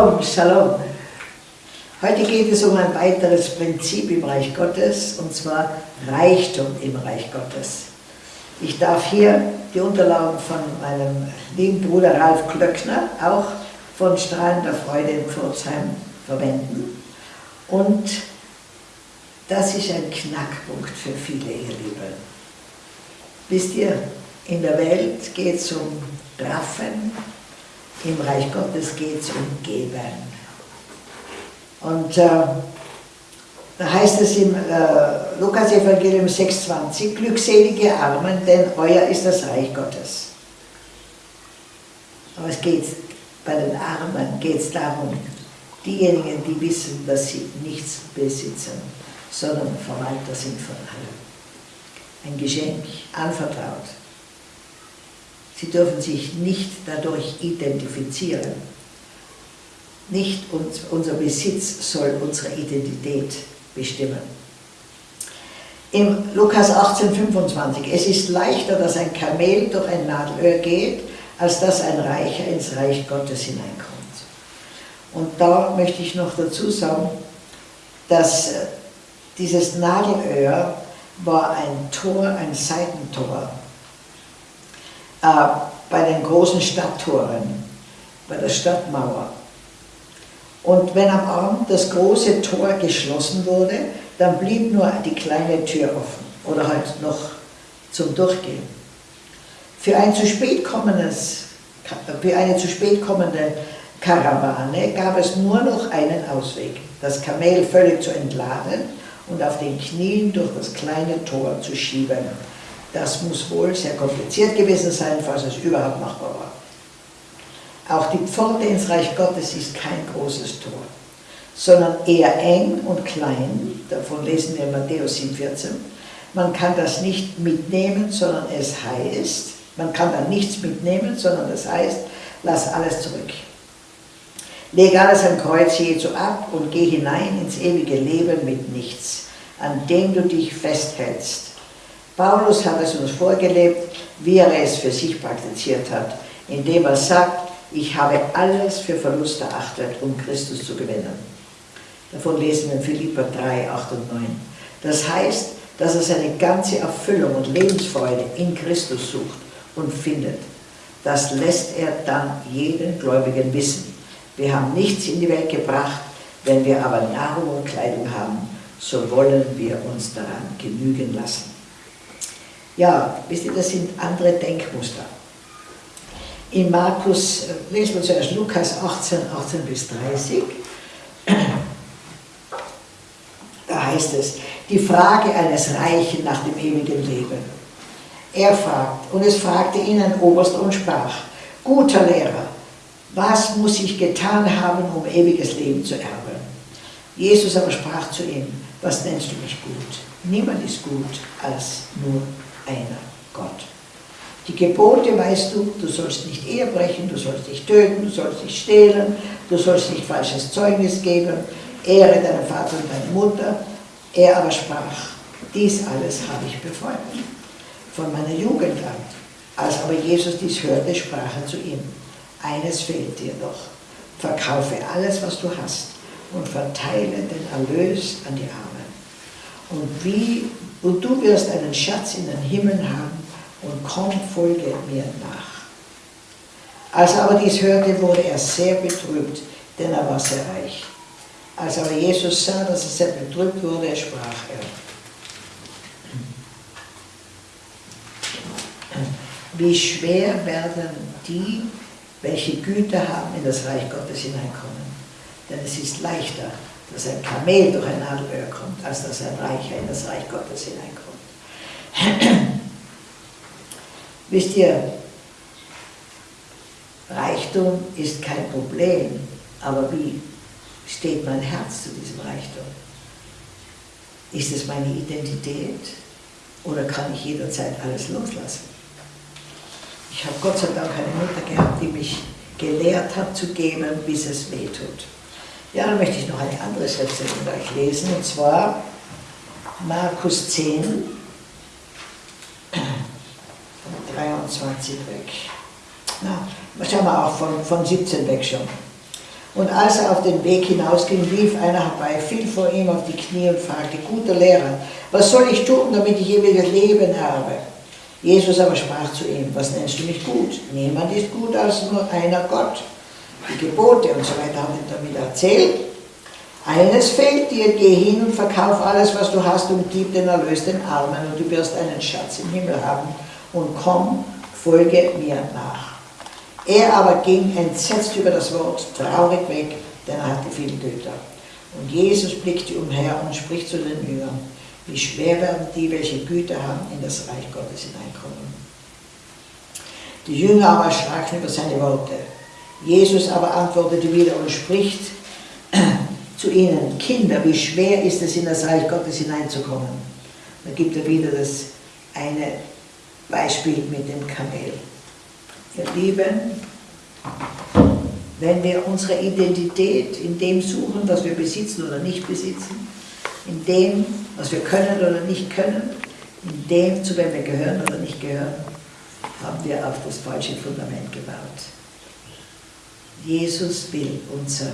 Shalom, Shalom. Heute geht es um ein weiteres Prinzip im Reich Gottes, und zwar Reichtum im Reich Gottes. Ich darf hier die Unterlagen von meinem lieben Bruder Ralf Klöckner, auch von Strahlender Freude in Pforzheim, verwenden. Und das ist ein Knackpunkt für viele, ihr Lieben. Wisst ihr, in der Welt geht es um Raffen, im Reich Gottes geht es um Geben. Und äh, da heißt es im äh, Lukas-Evangelium 6,20, glückselige Armen, denn euer ist das Reich Gottes. Aber es geht, bei den Armen geht es darum, diejenigen, die wissen, dass sie nichts besitzen, sondern Verwalter sind von allem. Ein Geschenk, anvertraut. Sie dürfen sich nicht dadurch identifizieren. Nicht unser Besitz soll unsere Identität bestimmen. Im Lukas 18, 25, es ist leichter, dass ein Kamel durch ein Nadelöhr geht, als dass ein Reicher ins Reich Gottes hineinkommt. Und da möchte ich noch dazu sagen, dass äh, dieses Nadelöhr war ein Tor, ein Seitentor äh, bei den großen Stadttoren, bei der Stadtmauer. Und wenn am Abend das große Tor geschlossen wurde, dann blieb nur die kleine Tür offen oder halt noch zum Durchgehen. Für ein zu spät kommendes, für eine zu spät kommende Karawane gab es nur noch einen Ausweg, das Kamel völlig zu entladen und auf den Knien durch das kleine Tor zu schieben. Das muss wohl sehr kompliziert gewesen sein, falls es überhaupt machbar war. Auch die Pforte ins Reich Gottes ist kein großes Tor, sondern eher eng und klein. Davon lesen wir in Matthäus 7,14. Man kann das nicht mitnehmen, sondern es heißt, man kann da nichts mitnehmen, sondern es heißt, lass alles zurück. Leg alles am Kreuz Jesu ab und geh hinein ins ewige Leben mit nichts, an dem du dich festhältst Paulus hat es uns vorgelebt, wie er es für sich praktiziert hat, indem er sagt, ich habe alles für Verlust erachtet, um Christus zu gewinnen. Davon lesen wir in Philippa 3, 8 und 9. Das heißt, dass er seine ganze Erfüllung und Lebensfreude in Christus sucht und findet. Das lässt er dann jeden Gläubigen wissen. Wir haben nichts in die Welt gebracht, wenn wir aber Nahrung und Kleidung haben, so wollen wir uns daran genügen lassen. Ja, wisst ihr, das sind andere Denkmuster. In Markus, äh, lesen wir zuerst Lukas 18, 18 bis 30. Da heißt es, die Frage eines Reichen nach dem ewigen Leben. Er fragt, und es fragte ihn ein Oberster und sprach, guter Lehrer, was muss ich getan haben, um ewiges Leben zu erben? Jesus aber sprach zu ihm, was nennst du mich gut? Niemand ist gut als nur einer, Gott. Die Gebote weißt du, du sollst nicht Ehe brechen, du sollst nicht töten, du sollst nicht stehlen, du sollst nicht falsches Zeugnis geben, ehre deinen Vater und deine Mutter. Er aber sprach, dies alles habe ich befolgt, von meiner Jugend an. Als aber Jesus dies hörte, sprach er zu ihm, eines fehlt dir doch, verkaufe alles, was du hast und verteile den Erlös an die Armen. Und wie und du wirst einen Schatz in den Himmel haben und komm, folge mir nach. Als er aber dies hörte, wurde er sehr betrübt, denn er war sehr reich. Als aber Jesus sah, dass er sehr betrübt wurde, sprach er, wie schwer werden die, welche Güter haben, in das Reich Gottes hineinkommen. Denn es ist leichter, dass ein Kamel durch ein Nadelöhr kommt, als dass ein Reicher in das Reich Gottes hineinkommt. Wisst ihr, Reichtum ist kein Problem, aber wie steht mein Herz zu diesem Reichtum? Ist es meine Identität oder kann ich jederzeit alles loslassen? Ich habe Gott sei Dank eine Mutter gehabt, die mich gelehrt hat zu geben, bis es weh tut. Ja, dann möchte ich noch eine andere Sätze mit euch lesen, und zwar Markus 10, 23 weg. Na, schauen wir auch von, von 17 weg schon. Und als er auf den Weg hinausging, lief einer herbei, fiel vor ihm auf die Knie und fragte, guter Lehrer, was soll ich tun, damit ich ewiges Leben habe? Jesus aber sprach zu ihm, was nennst du mich gut? Niemand ist gut als nur einer Gott. Die Gebote und so weiter haben damit erzählt. Eines fehlt dir, geh hin und verkauf alles, was du hast und gib den Erlös den Armen und du wirst einen Schatz im Himmel haben und komm, folge mir nach. Er aber ging entsetzt über das Wort, traurig weg, denn er hatte viele Güter. Und Jesus blickte umher und spricht zu den Jüngern, wie schwer werden die, welche Güter haben, in das Reich Gottes hineinkommen. Die Jünger aber erschraken über seine Worte. Jesus aber antwortete wieder und spricht zu ihnen, Kinder, wie schwer ist es, in das Reich Gottes hineinzukommen. Da gibt er wieder das eine Beispiel mit dem Kamel. Ihr Lieben, wenn wir unsere Identität in dem suchen, was wir besitzen oder nicht besitzen, in dem, was wir können oder nicht können, in dem, zu wem wir gehören oder nicht gehören, haben wir auf das falsche Fundament gebaut. Jesus will unser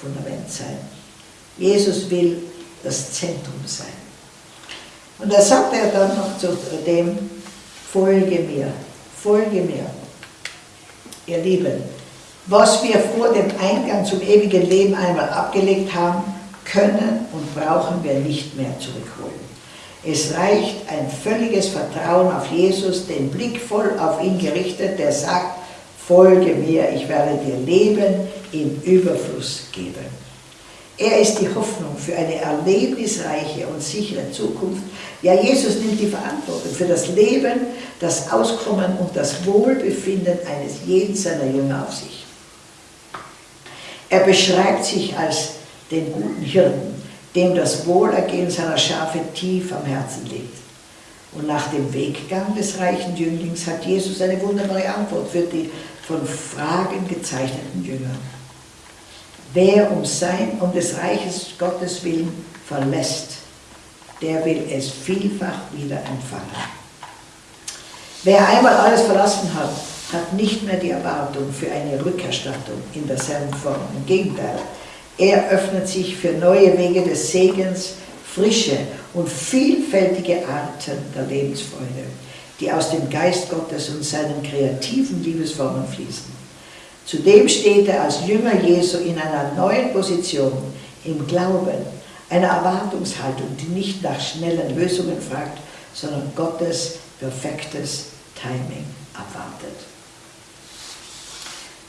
Fundament sein. Jesus will das Zentrum sein. Und da sagt er dann noch zu dem, folge mir, folge mir. Ihr Lieben, was wir vor dem Eingang zum ewigen Leben einmal abgelegt haben, können und brauchen wir nicht mehr zurückholen. Es reicht ein völliges Vertrauen auf Jesus, den Blick voll auf ihn gerichtet, der sagt, folge mir, ich werde dir Leben im Überfluss geben. Er ist die Hoffnung für eine erlebnisreiche und sichere Zukunft. Ja, Jesus nimmt die Verantwortung für das Leben, das Auskommen und das Wohlbefinden eines jeden seiner Jünger auf sich. Er beschreibt sich als den guten Hirten, dem das Wohlergehen seiner Schafe tief am Herzen liegt. Und nach dem Weggang des reichen Jünglings hat Jesus eine wunderbare Antwort für die von Fragen gezeichneten Jünger. Wer um sein, um des Reiches Gottes willen verlässt, der will es vielfach wieder empfangen. Wer einmal alles verlassen hat, hat nicht mehr die Erwartung für eine Rückerstattung in derselben Form. Im Gegenteil, er öffnet sich für neue Wege des Segens, frische und vielfältige Arten der Lebensfreude, die aus dem Geist Gottes und seinen kreativen Liebesformen fließen. Zudem steht er als Jünger Jesu in einer neuen Position im Glauben, einer Erwartungshaltung, die nicht nach schnellen Lösungen fragt, sondern Gottes perfektes Timing abwartet.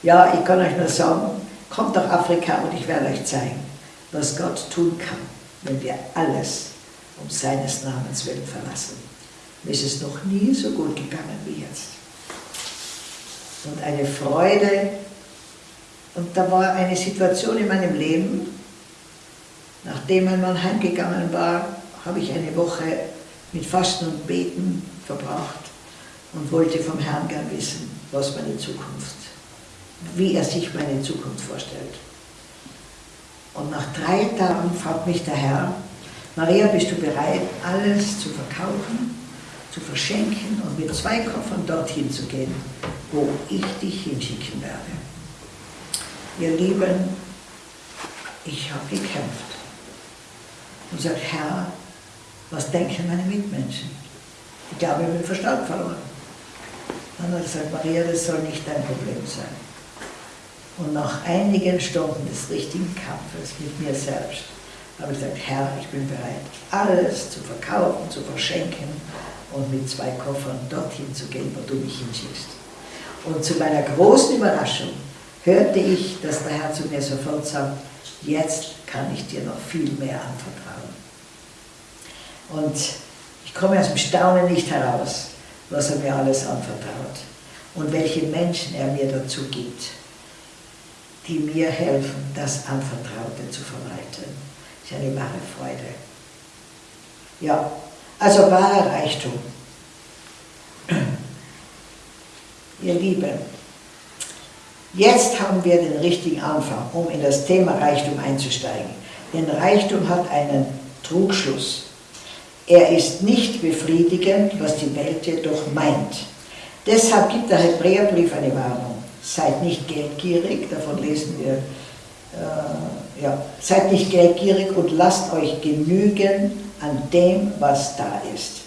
Ja, ich kann euch nur sagen, kommt nach Afrika und ich werde euch zeigen, was Gott tun kann, wenn wir alles um seines Namens willen verlassen. Mir ist es noch nie so gut gegangen wie jetzt. Und eine Freude, und da war eine Situation in meinem Leben, nachdem mein Mann heimgegangen war, habe ich eine Woche mit Fasten und Beten verbracht und wollte vom Herrn gern wissen, was meine Zukunft, wie er sich meine Zukunft vorstellt. Und nach drei Tagen fragt mich der Herr, Maria, bist du bereit, alles zu verkaufen, zu verschenken und mit zwei Koffern dorthin zu gehen, wo ich dich hinschicken werde? Ihr Lieben, ich habe gekämpft und gesagt, Herr, was denken meine Mitmenschen? Ich glaube, ich habe den Verstand verloren. Dann hat er gesagt, Maria, das soll nicht dein Problem sein. Und nach einigen Stunden des richtigen Kampfes mit mir selbst habe ich gesagt, Herr, ich bin bereit, alles zu verkaufen, zu verschenken und mit zwei Koffern dorthin zu gehen, wo du mich hinschickst. Und zu meiner großen Überraschung hörte ich, dass der Herr zu mir sofort sagt, jetzt kann ich dir noch viel mehr anvertrauen. Und ich komme aus dem Staunen nicht heraus, was er mir alles anvertraut und welche Menschen er mir dazu gibt, die mir helfen, das Anvertraute zu verwalten. Das ist eine wahre Freude. Ja, also wahrer Reichtum. Ihr Lieben, Jetzt haben wir den richtigen Anfang, um in das Thema Reichtum einzusteigen. Denn Reichtum hat einen Trugschluss. Er ist nicht befriedigend, was die Welt jedoch meint. Deshalb gibt der Hebräerbrief eine Warnung. Seid nicht geldgierig, davon lesen wir äh, ja, seid nicht geldgierig und lasst euch genügen an dem, was da ist.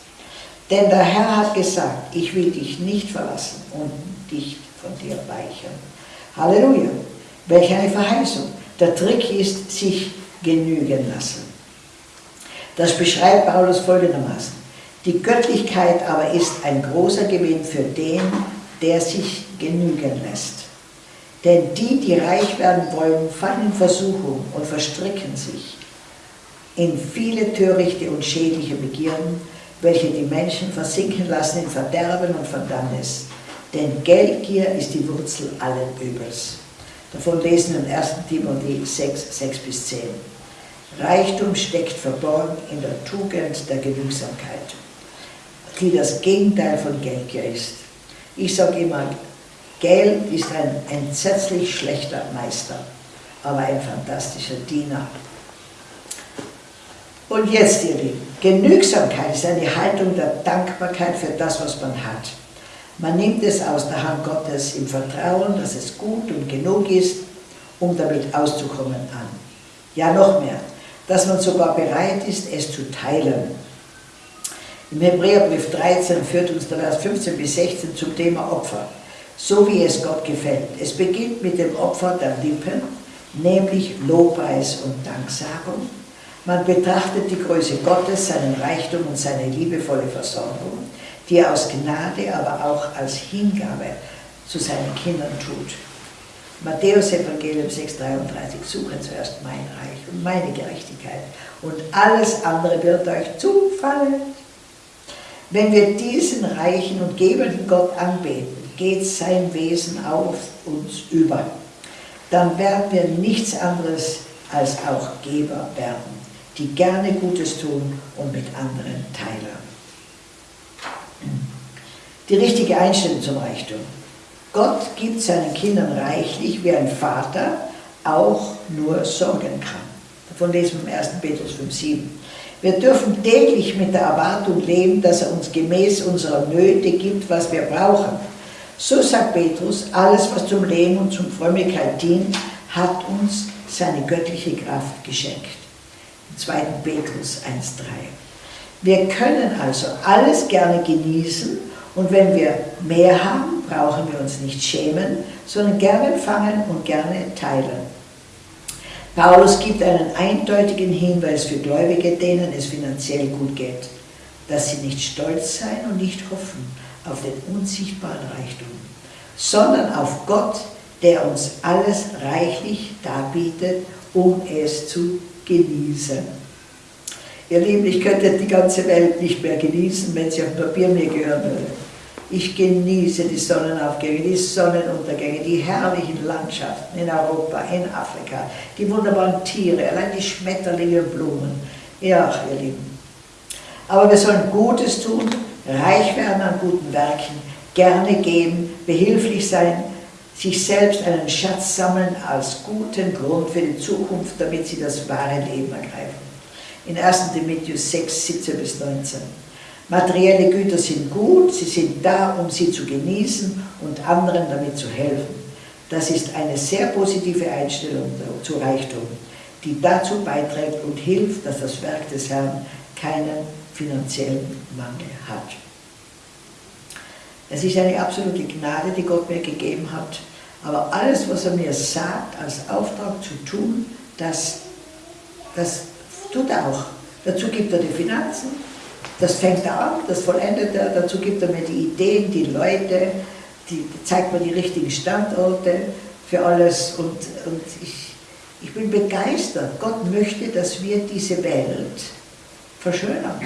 Denn der Herr hat gesagt, ich will dich nicht verlassen und dich von dir weichen. Halleluja. Welch eine Verheißung. Der Trick ist, sich genügen lassen. Das beschreibt Paulus folgendermaßen. Die Göttlichkeit aber ist ein großer Gewinn für den, der sich genügen lässt. Denn die, die reich werden wollen, fallen Versuchung und verstricken sich in viele törichte und schädliche Begierden, welche die Menschen versinken lassen in Verderben und Verdammnis. Denn Geldgier ist die Wurzel allen Übels. Davon lesen wir in 1. Timothée 6, 6 bis 10. Reichtum steckt verborgen in der Tugend der Genügsamkeit, die das Gegenteil von Geldgier ist. Ich sage immer, Geld ist ein entsetzlich schlechter Meister, aber ein fantastischer Diener. Und jetzt, ihr Lieben, Genügsamkeit ist eine Haltung der Dankbarkeit für das, was man hat. Man nimmt es aus der Hand Gottes im Vertrauen, dass es gut und genug ist, um damit auszukommen an. Ja, noch mehr, dass man sogar bereit ist, es zu teilen. Im Hebräerbrief 13 führt uns der Vers 15 bis 16 zum Thema Opfer, so wie es Gott gefällt. Es beginnt mit dem Opfer der Lippen, nämlich Lobpreis und Danksagung. Man betrachtet die Größe Gottes, seinen Reichtum und seine liebevolle Versorgung, die er aus Gnade, aber auch als Hingabe zu seinen Kindern tut. Matthäus Evangelium 6,33, suche zuerst mein Reich und meine Gerechtigkeit und alles andere wird euch zufallen. Wenn wir diesen reichen und gebenden Gott anbeten, geht sein Wesen auf uns über. Dann werden wir nichts anderes als auch Geber werden, die gerne Gutes tun und mit anderen teilen. Die richtige Einstellung zum Reichtum. Gott gibt seinen Kindern reichlich, wie ein Vater auch nur sorgen kann. Davon lesen wir im 1. Petrus 5,7. Wir dürfen täglich mit der Erwartung leben, dass er uns gemäß unserer Nöte gibt, was wir brauchen. So sagt Petrus, alles, was zum Leben und zum Frömmigkeit dient, hat uns seine göttliche Kraft geschenkt. Im 2. Petrus 1,3. Wir können also alles gerne genießen und wenn wir mehr haben, brauchen wir uns nicht schämen, sondern gerne empfangen und gerne teilen. Paulus gibt einen eindeutigen Hinweis für Gläubige, denen es finanziell gut geht, dass sie nicht stolz sein und nicht hoffen auf den unsichtbaren Reichtum, sondern auf Gott, der uns alles reichlich darbietet, um es zu genießen. Ihr Lieben, ich könnte die ganze Welt nicht mehr genießen, wenn sie auf Papier mir gehören würde. Ich genieße die Sonnenaufgänge, die Sonnenuntergänge, die herrlichen Landschaften in Europa, in Afrika, die wunderbaren Tiere, allein die Schmetterlinge und Blumen. Ja, ihr Lieben. Aber wir sollen Gutes tun, reich werden an guten Werken, gerne geben, behilflich sein, sich selbst einen Schatz sammeln als guten Grund für die Zukunft, damit sie das wahre Leben ergreifen. In 1. Timotheus 6, 17 bis 19. Materielle Güter sind gut, sie sind da, um sie zu genießen und anderen damit zu helfen. Das ist eine sehr positive Einstellung zu Reichtum, die dazu beiträgt und hilft, dass das Werk des Herrn keinen finanziellen Mangel hat. Es ist eine absolute Gnade, die Gott mir gegeben hat, aber alles, was er mir sagt, als Auftrag zu tun, das, das tut er auch. Dazu gibt er die Finanzen, das fängt er an, das vollendet er, dazu gibt er mir die Ideen, die Leute, die, zeigt mir die richtigen Standorte für alles und, und ich, ich bin begeistert. Gott möchte, dass wir diese Welt verschönern.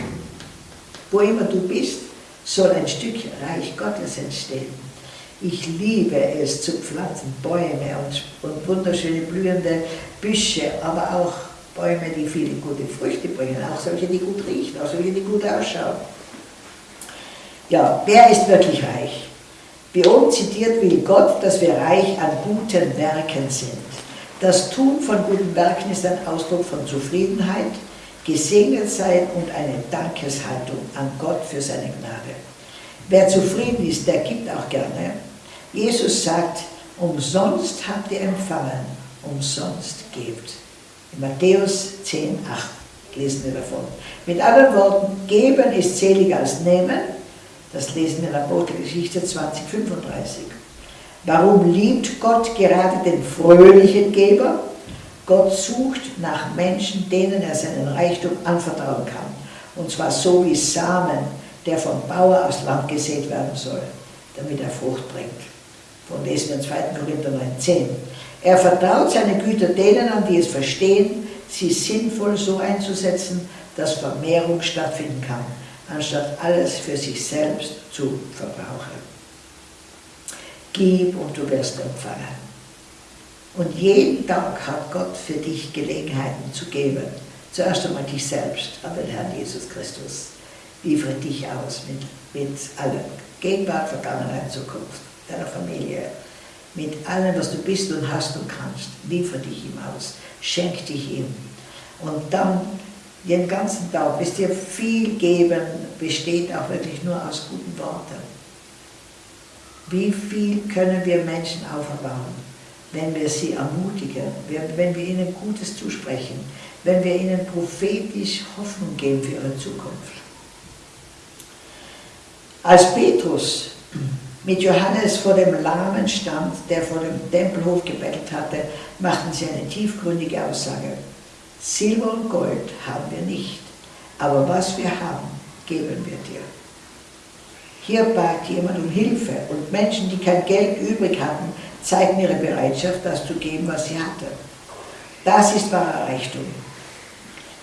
Wo immer du bist, soll ein Stück Reich Gottes entstehen. Ich liebe es zu pflanzen, Bäume und, und wunderschöne blühende Büsche, aber auch Bäume, die viele gute Früchte bringen, auch solche, die gut riechen, auch solche, die gut ausschauen. Ja, wer ist wirklich reich? Wie oben zitiert will Gott, dass wir reich an guten Werken sind. Das Tun von guten Werken ist ein Ausdruck von Zufriedenheit, gesegnet sein und eine Dankeshaltung an Gott für seine Gnade. Wer zufrieden ist, der gibt auch gerne. Jesus sagt, umsonst habt ihr empfangen, umsonst gebt. In Matthäus 10, 8 lesen wir davon. Mit anderen Worten, geben ist seliger als nehmen. Das lesen wir in der Apostelgeschichte 2035. Warum liebt Gott gerade den fröhlichen Geber? Gott sucht nach Menschen, denen er seinen Reichtum anvertrauen kann. Und zwar so wie Samen, der vom Bauer aus Land gesät werden soll, damit er Frucht bringt. Von lesen wir in 2. Korinther 9,10. Er vertraut seine Güter denen an, die es verstehen, sie sinnvoll so einzusetzen, dass Vermehrung stattfinden kann, anstatt alles für sich selbst zu verbrauchen. Gib und du wirst empfangen. Und jeden Tag hat Gott für dich Gelegenheiten zu geben. Zuerst einmal dich selbst an den Herrn Jesus Christus. Liefere dich aus mit, mit allem. Gegenwart, Vergangenheit, Zukunft, deiner Familie, mit allem, was du bist und hast und kannst. Liefere dich ihm aus. Schenk dich ihm. Und dann den ganzen Tag, wisst ihr, viel geben besteht auch wirklich nur aus guten Worten. Wie viel können wir Menschen auferbauen, wenn wir sie ermutigen, wenn wir ihnen Gutes zusprechen, wenn wir ihnen prophetisch Hoffnung geben für ihre Zukunft. Als Petrus mit Johannes vor dem Lahmen stand, der vor dem Tempelhof gebettelt hatte, machten sie eine tiefgründige Aussage. Silber und Gold haben wir nicht, aber was wir haben, geben wir dir. Hier bat jemand um Hilfe und Menschen, die kein Geld übrig hatten, zeigten ihre Bereitschaft, das zu geben, was sie hatten. Das ist wahrer Reichtum.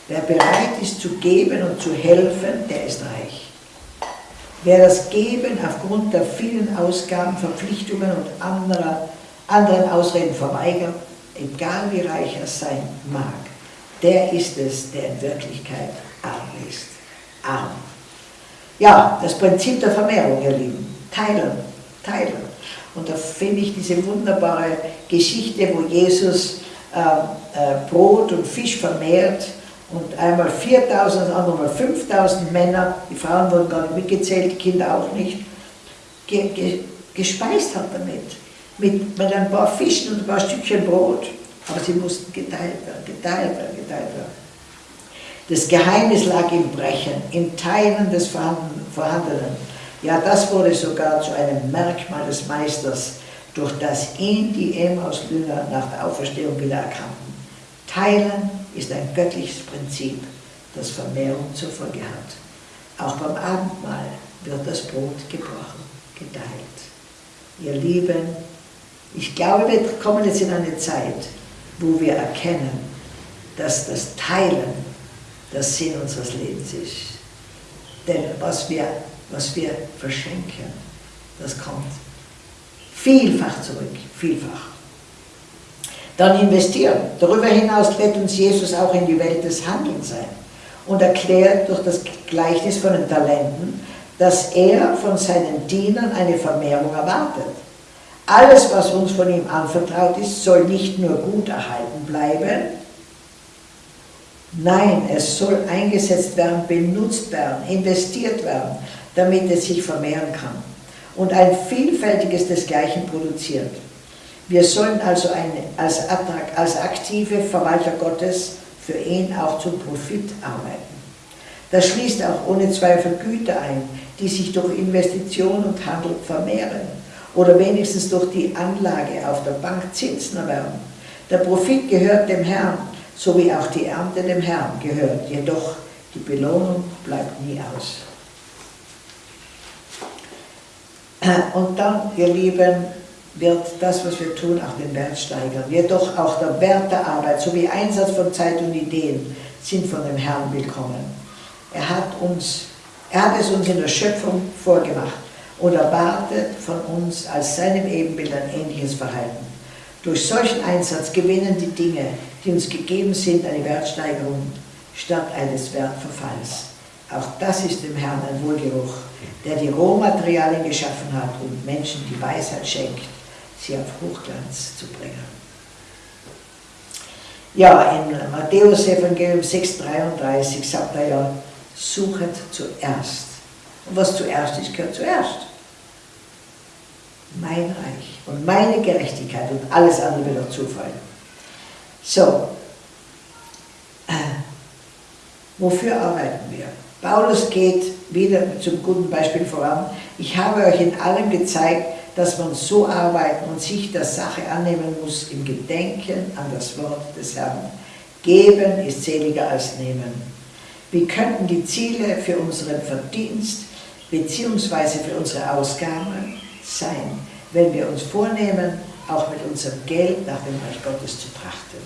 Wer bereit ist zu geben und zu helfen, der ist reich. Wer das Geben aufgrund der vielen Ausgaben, Verpflichtungen und anderer, anderen Ausreden verweigert, egal wie reich er sein mag, der ist es, der in Wirklichkeit arm ist. Arm. Ja, das Prinzip der Vermehrung, ihr Lieben. Teilen, teilen. Und da finde ich diese wunderbare Geschichte, wo Jesus äh, äh, Brot und Fisch vermehrt und einmal 4000, andermal 5000 Männer, die Frauen wurden gar nicht mitgezählt, die Kinder auch nicht, ge, ge, gespeist hat damit. Mit, mit ein paar Fischen und ein paar Stückchen Brot. Aber sie mussten geteilt werden, geteilt werden, geteilt werden. Das Geheimnis lag im Brechen, im Teilen des Vorhandenen. Ja, das wurde sogar zu einem Merkmal des Meisters, durch das ihn die Emmaus-Jünger nach der Auferstehung wieder erkannten. Teilen ist ein göttliches Prinzip, das Vermehrung zur Folge hat. Auch beim Abendmahl wird das Brot gebrochen, geteilt. Ihr Lieben, ich glaube, wir kommen jetzt in eine Zeit, wo wir erkennen, dass das Teilen der Sinn unseres Lebens ist. Denn was wir, was wir verschenken, das kommt vielfach zurück, vielfach. Dann investieren. Darüber hinaus lädt uns Jesus auch in die Welt des Handelns ein und erklärt durch das Gleichnis von den Talenten, dass er von seinen Dienern eine Vermehrung erwartet. Alles, was uns von ihm anvertraut ist, soll nicht nur gut erhalten bleiben, nein, es soll eingesetzt werden, benutzt werden, investiert werden, damit es sich vermehren kann und ein vielfältiges desgleichen produziert. Wir sollen also eine, als, als aktive Verwalter Gottes für ihn auch zum Profit arbeiten. Das schließt auch ohne Zweifel Güter ein, die sich durch Investition und Handel vermehren oder wenigstens durch die Anlage auf der Bank Zinsen erwerben. Der Profit gehört dem Herrn, so wie auch die Ernte dem Herrn gehört, jedoch die Belohnung bleibt nie aus. Und dann, ihr Lieben, wird das, was wir tun, auch den Wert steigern. Jedoch auch der Wert der Arbeit sowie Einsatz von Zeit und Ideen sind von dem Herrn willkommen. Er hat, uns, er hat es uns in der Schöpfung vorgemacht und erwartet von uns als seinem Ebenbild ein ähnliches Verhalten. Durch solchen Einsatz gewinnen die Dinge, die uns gegeben sind, eine Wertsteigerung statt eines Wertverfalls. Auch das ist dem Herrn ein Wohlgeruch, der die Rohmaterialien geschaffen hat und Menschen die Weisheit schenkt, sie auf Hochglanz zu bringen. Ja, in Matthäus Evangelium 6,33 sagt er ja, suchet zuerst. Und was zuerst ist, gehört zuerst. Mein Reich und meine Gerechtigkeit und alles andere wird auch zufallen. So, äh, wofür arbeiten wir? Paulus geht wieder zum guten Beispiel voran. Ich habe euch in allem gezeigt, dass man so arbeiten und sich der Sache annehmen muss im Gedenken an das Wort des Herrn. Geben ist seliger als nehmen. Wie könnten die Ziele für unseren Verdienst bzw. für unsere Ausgaben sein, wenn wir uns vornehmen, auch mit unserem Geld nach dem Reich Gottes zu trachten?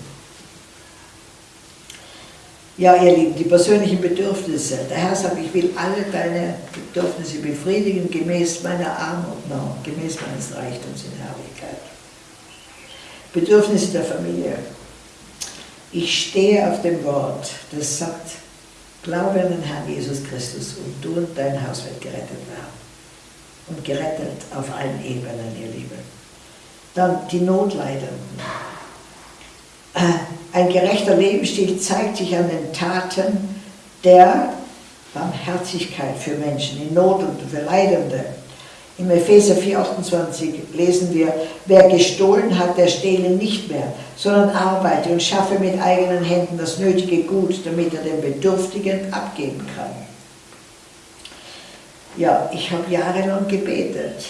Ja, ihr Lieben, die persönlichen Bedürfnisse. Der Herr sagt, ich will alle deine Bedürfnisse befriedigen, gemäß meiner Armut, no, gemäß meines Reichtums in Herrlichkeit. Bedürfnisse der Familie. Ich stehe auf dem Wort, das sagt, glaube an den Herrn Jesus Christus und du und dein Haus wird gerettet werden. Und gerettet auf allen Ebenen, ihr Lieben. Dann die Notleidenden. Ein gerechter Lebensstil zeigt sich an den Taten der Barmherzigkeit für Menschen in Not und für Leidende. Im Epheser 4,28 lesen wir, wer gestohlen hat, der stehle nicht mehr, sondern arbeite und schaffe mit eigenen Händen das nötige Gut, damit er den Bedürftigen abgeben kann. Ja, ich habe jahrelang gebetet,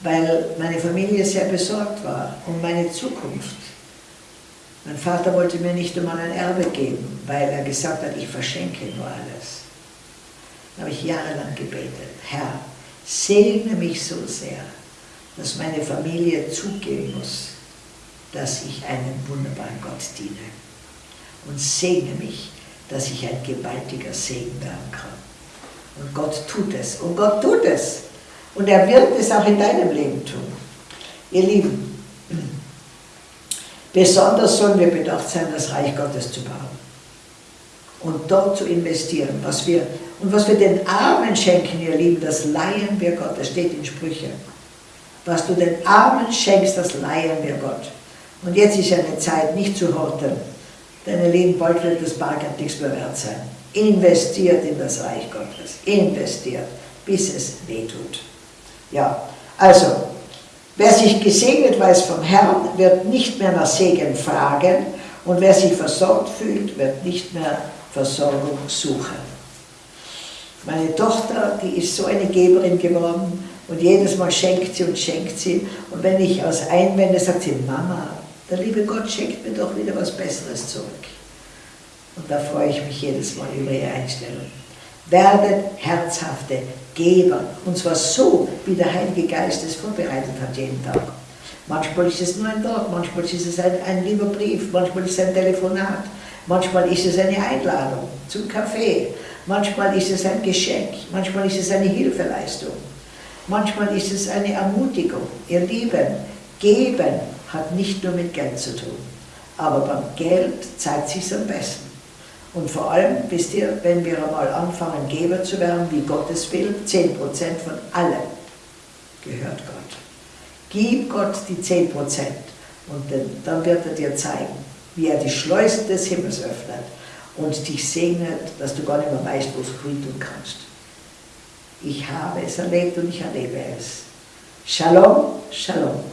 weil meine Familie sehr besorgt war um meine Zukunft. Mein Vater wollte mir nicht einmal ein Erbe geben, weil er gesagt hat, ich verschenke nur alles. Da habe ich jahrelang gebetet, Herr, segne mich so sehr, dass meine Familie zugeben muss, dass ich einem wunderbaren Gott diene. Und segne mich, dass ich ein gewaltiger Segen werden kann. Und Gott tut es. Und Gott tut es. Und er wird es auch in deinem Leben tun. Ihr Lieben, besonders sollen wir bedacht sein, das Reich Gottes zu bauen. Und dort zu investieren, was wir und was wir den Armen schenken, ihr Lieben, das leihen wir Gott. Das steht in Sprüche. Was du den Armen schenkst, das leihen wir Gott. Und jetzt ist eine Zeit, nicht zu horten. Ihr Lieben, bald wird das Bargeld nichts mehr wert sein. Investiert in das Reich Gottes. Investiert, bis es weh tut. Ja, also, wer sich gesegnet weiß vom Herrn, wird nicht mehr nach Segen fragen. Und wer sich versorgt fühlt, wird nicht mehr Versorgung suchen. Meine Tochter, die ist so eine Geberin geworden und jedes Mal schenkt sie und schenkt sie. Und wenn ich aus einwende, sagt sie, Mama, der liebe Gott schenkt mir doch wieder was Besseres zurück. Und da freue ich mich jedes Mal über ihre Einstellung. Werdet herzhafte Geber, und zwar so, wie der Heilige Geist es vorbereitet hat jeden Tag. Manchmal ist es nur ein Wort, manchmal ist es ein, ein lieber Brief, manchmal ist es ein Telefonat, manchmal ist es eine Einladung zum Kaffee, Manchmal ist es ein Geschenk, manchmal ist es eine Hilfeleistung, manchmal ist es eine Ermutigung. Ihr Lieben, geben hat nicht nur mit Geld zu tun, aber beim Geld zeigt sich am besten. Und vor allem, wisst ihr, wenn wir einmal anfangen, Geber zu werden, wie Gott es will, 10% von allem gehört Gott. Gib Gott die 10% und dann wird er dir zeigen, wie er die Schleusen des Himmels öffnet und dich segnet, dass du gar nicht mehr weißt, wo du hin tun kannst. Ich habe es erlebt und ich erlebe es. Shalom, Shalom.